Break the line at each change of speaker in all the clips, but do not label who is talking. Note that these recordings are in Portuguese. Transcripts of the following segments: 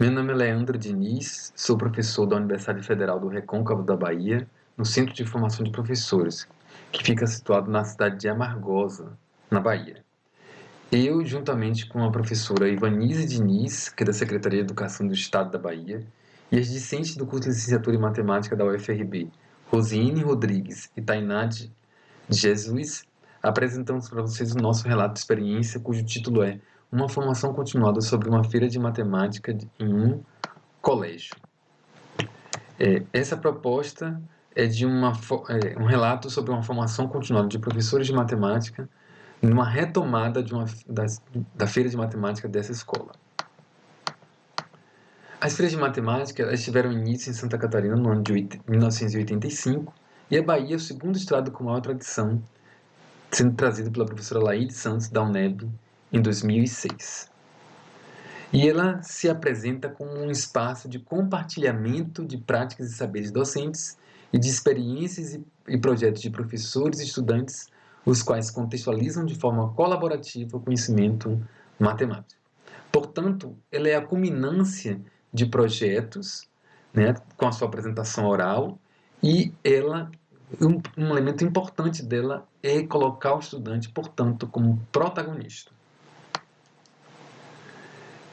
Meu nome é Leandro Diniz, sou professor da Universidade Federal do Recôncavo da Bahia, no Centro de Formação de Professores, que fica situado na cidade de Amargosa, na Bahia. Eu, juntamente com a professora Ivanise Diniz, que é da Secretaria de Educação do Estado da Bahia, e as discentes do curso de Licenciatura em Matemática da UFRB, Rosiane Rodrigues e Tainá de Jesus, apresentamos para vocês o nosso relato de experiência, cujo título é Uma formação continuada sobre uma feira de matemática em um colégio. É, essa proposta é de uma, é, um relato sobre uma formação continuada de professores de matemática numa retomada de uma, da, da feira de matemática dessa escola. As feiras de matemática tiveram início em Santa Catarina no ano de 1985 e a Bahia é o segundo estado com maior tradição, sendo trazido pela professora Laíde Santos da UNEB em 2006. E ela se apresenta como um espaço de compartilhamento de práticas e saberes docentes e de experiências e projetos de professores e estudantes, os quais contextualizam de forma colaborativa o conhecimento matemático. Portanto, ela é a culminância de projetos, né, com a sua apresentação oral, e ela um, um, elemento importante dela é colocar o estudante, portanto, como protagonista.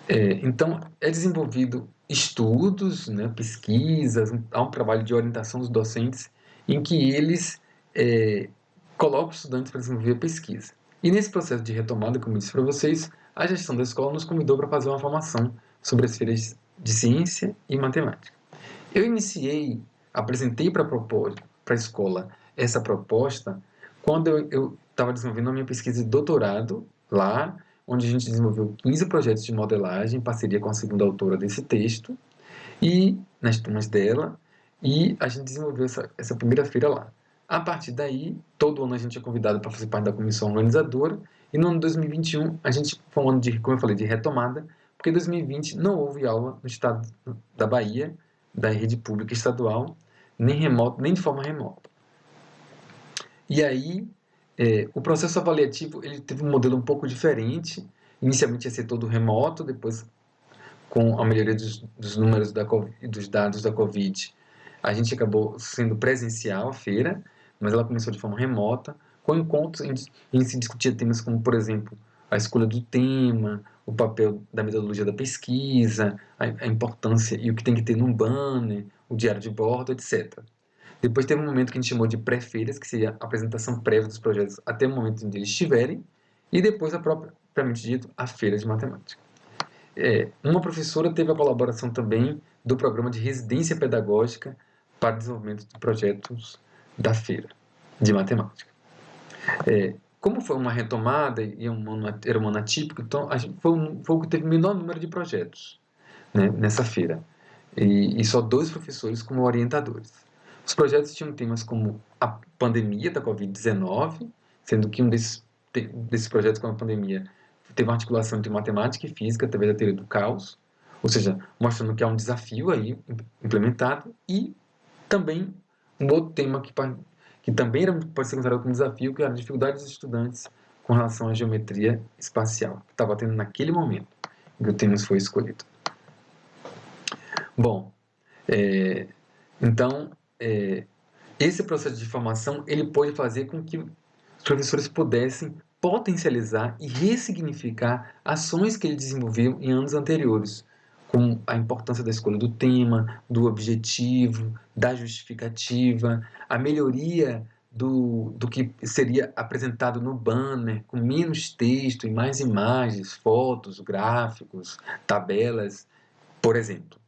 É, então, é desenvolvido estudos, né, pesquisas, há um trabalho de orientação dos docentes em que eles é, colocam os estudantes para desenvolver a pesquisa. E nesse processo de retomada, como eu disse para vocês, a gestão da escola nos convidou para fazer uma formação sobre as feiras de ciência e matemática. Eu iniciei, apresentei para a escola essa proposta quando eu estava desenvolvendo a minha pesquisa de doutorado lá, onde a gente desenvolveu 15 projetos de modelagem em parceria com a segunda autora desse texto, e nas turmas dela, e a gente desenvolveu essa, essa primeira feira lá. A partir daí, todo ano a gente é convidado para fazer parte da comissão organizadora, e no ano de 2021 a gente foi um ano de, como eu falei, de retomada, porque em 2020 não houve aula no estado da Bahia, da rede pública estadual, nem remoto, nem de forma remota. E aí, é, o processo avaliativo ele teve um modelo um pouco diferente. Inicialmente ia ser todo remoto, depois, com a melhoria dos, dos números da dos dados da Covid, a gente acabou sendo presencial a feira, mas ela começou de forma remota, com encontros em, em se discutir temas como, por exemplo, a escolha do tema, o papel da metodologia da pesquisa, a, a importância e o que tem que ter num banner, o diário de bordo, etc. Depois teve um momento que a gente chamou de pré-feiras, que seria a apresentação prévia dos projetos até o momento que eles estiverem, e depois, a própria, propriamente dito, a feira de matemática. É, uma professora teve a colaboração também do programa de residência pedagógica para desenvolvimento de projetos da feira de matemática. É, como foi uma retomada e um ano, era um ano atípico, então foi, um, foi o que teve o menor número de projetos né, nessa feira. E, e, só dois professores como orientadores. Os projetos tinham temas como a pandemia da Covid-19, sendo que um desses, desses projetos com a pandemia teve uma articulação entre matemática e física através da teoria do caos, ou seja, mostrando que há um desafio aí implementado, e também um outro tema que que também era, pode ser considerado como desafio, que era a dificuldade dos estudantes com relação à geometria espacial, que estava tendo naquele momento em que o tema foi escolhido. Bom, é, então, é, esse processo de formação, ele pode fazer com que os professores pudessem potencializar e ressignificar ações que ele desenvolveu em anos anteriores, com a importância da escolha do tema, do objetivo, da justificativa, a melhoria do, do que seria apresentado no banner, com menos texto e mais imagens, fotos, gráficos, tabelas, por exemplo.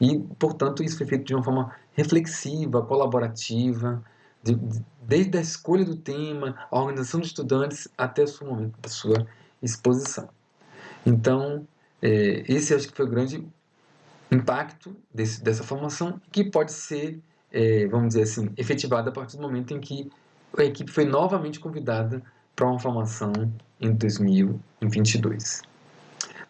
E, portanto, isso foi feito de uma forma reflexiva, colaborativa, de, de, desde a escolha do tema, a organização dos estudantes, até o momento da sua exposição. Então, é, esse acho que foi o grande impacto desse, dessa formação, que pode ser, é, vamos dizer assim, efetivada a partir do momento em que a equipe foi novamente convidada para uma formação em 2022.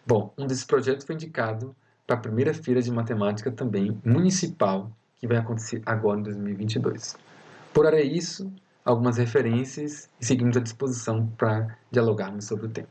Bom, um desses projetos foi indicado para a primeira feira de matemática também municipal, que vai acontecer agora em 2022. Por hora é isso, algumas referências e seguimos à disposição para dialogarmos sobre o tema.